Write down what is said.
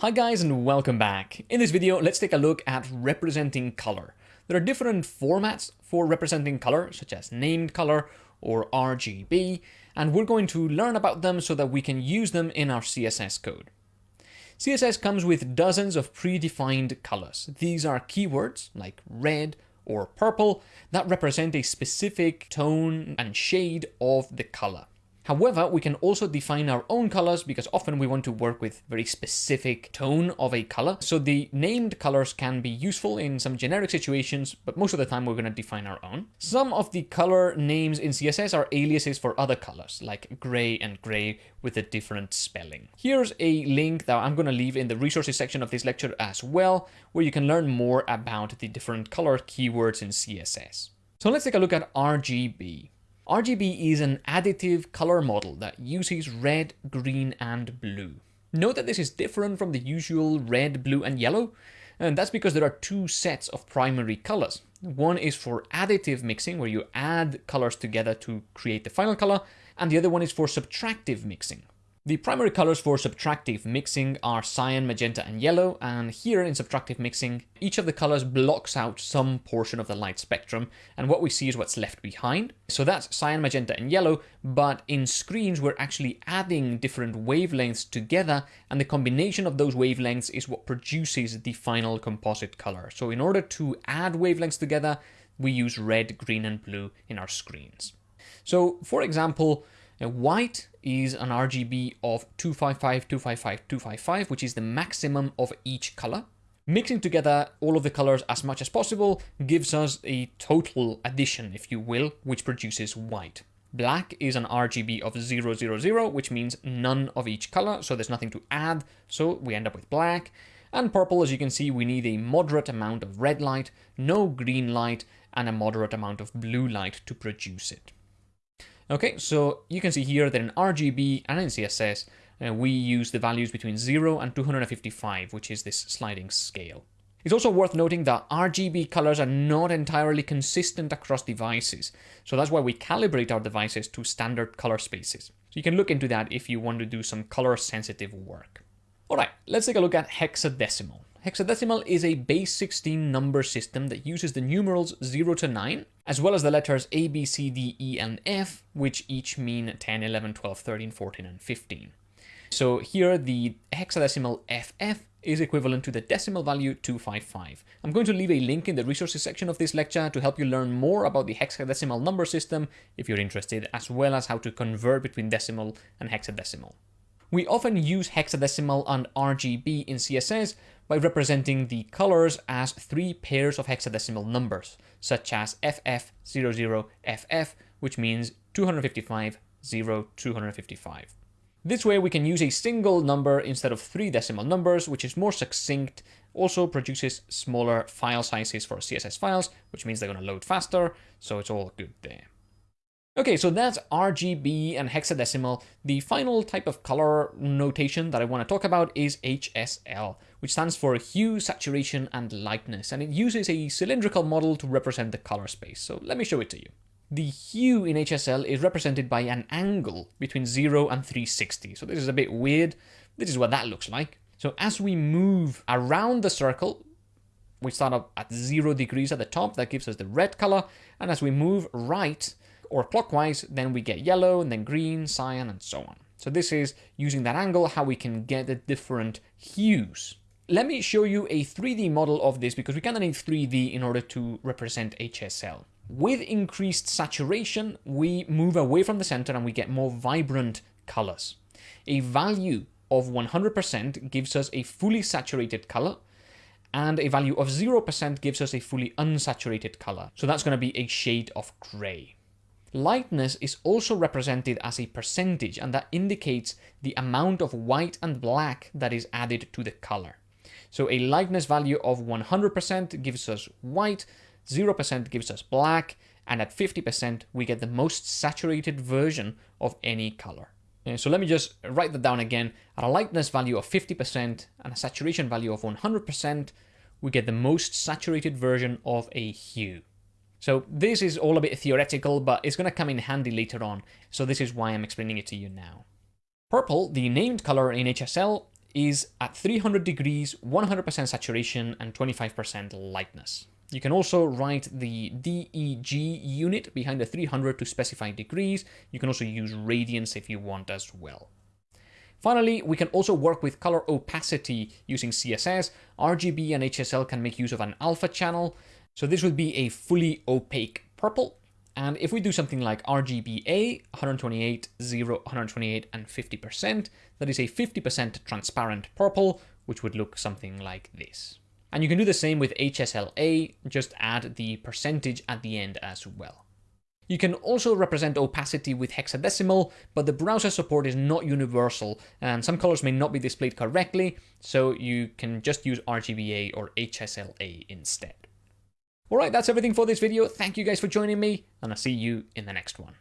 Hi guys and welcome back. In this video, let's take a look at representing color. There are different formats for representing color, such as named color or RGB, and we're going to learn about them so that we can use them in our CSS code. CSS comes with dozens of predefined colors. These are keywords like red or purple that represent a specific tone and shade of the color. However, we can also define our own colors because often we want to work with very specific tone of a color. So the named colors can be useful in some generic situations, but most of the time we're going to define our own. Some of the color names in CSS are aliases for other colors, like gray and grey with a different spelling. Here's a link that I'm going to leave in the resources section of this lecture as well, where you can learn more about the different color keywords in CSS. So let's take a look at RGB. RGB is an additive color model that uses red, green, and blue. Note that this is different from the usual red, blue, and yellow, and that's because there are two sets of primary colors. One is for additive mixing, where you add colors together to create the final color, and the other one is for subtractive mixing, the primary colors for subtractive mixing are cyan, magenta, and yellow, and here in subtractive mixing, each of the colors blocks out some portion of the light spectrum, and what we see is what's left behind. So that's cyan, magenta, and yellow, but in screens we're actually adding different wavelengths together, and the combination of those wavelengths is what produces the final composite color. So in order to add wavelengths together, we use red, green, and blue in our screens. So for example, white is an RGB of 255, 255, 255, which is the maximum of each color. Mixing together all of the colors as much as possible gives us a total addition, if you will, which produces white. Black is an RGB of 000, which means none of each color, so there's nothing to add, so we end up with black. And purple, as you can see, we need a moderate amount of red light, no green light, and a moderate amount of blue light to produce it. Okay, so you can see here that in RGB and in CSS, uh, we use the values between 0 and 255, which is this sliding scale. It's also worth noting that RGB colors are not entirely consistent across devices, so that's why we calibrate our devices to standard color spaces. So you can look into that if you want to do some color sensitive work. Alright, let's take a look at hexadecimal. Hexadecimal is a base 16 number system that uses the numerals 0 to 9, as well as the letters A, B, C, D, E, and F, which each mean 10, 11, 12, 13, 14, and 15. So here the hexadecimal FF is equivalent to the decimal value 255. I'm going to leave a link in the resources section of this lecture to help you learn more about the hexadecimal number system if you're interested, as well as how to convert between decimal and hexadecimal. We often use hexadecimal and RGB in CSS by representing the colors as three pairs of hexadecimal numbers, such as FF00FF, which means 255, 0, 255. This way we can use a single number instead of three decimal numbers, which is more succinct, also produces smaller file sizes for CSS files, which means they're going to load faster, so it's all good there. Okay, so that's RGB and hexadecimal. The final type of color notation that I want to talk about is HSL, which stands for hue, saturation, and lightness, and it uses a cylindrical model to represent the color space. So let me show it to you. The hue in HSL is represented by an angle between 0 and 360. So this is a bit weird. This is what that looks like. So as we move around the circle, we start up at 0 degrees at the top, that gives us the red color, and as we move right, or clockwise, then we get yellow, and then green, cyan, and so on. So this is using that angle, how we can get the different hues. Let me show you a 3D model of this because we kind of need 3D in order to represent HSL. With increased saturation, we move away from the center and we get more vibrant colors. A value of 100% gives us a fully saturated color, and a value of 0% gives us a fully unsaturated color. So that's going to be a shade of gray. Lightness is also represented as a percentage and that indicates the amount of white and black that is added to the color. So a lightness value of 100% gives us white, 0% gives us black, and at 50% we get the most saturated version of any color. Uh, so let me just write that down again. At a lightness value of 50% and a saturation value of 100%, we get the most saturated version of a hue. So this is all a bit theoretical, but it's going to come in handy later on, so this is why I'm explaining it to you now. Purple, the named color in HSL, is at 300 degrees, 100% saturation, and 25% lightness. You can also write the DEG unit behind the 300 to specify degrees. You can also use radians if you want as well. Finally, we can also work with color opacity using CSS. RGB and HSL can make use of an alpha channel. So this would be a fully opaque purple. And if we do something like RGBA, 128, 0, 128, and 50%, that is a 50% transparent purple, which would look something like this. And you can do the same with HSLA, just add the percentage at the end as well. You can also represent opacity with hexadecimal, but the browser support is not universal, and some colors may not be displayed correctly, so you can just use RGBA or HSLA instead. Alright, that's everything for this video. Thank you guys for joining me, and I'll see you in the next one.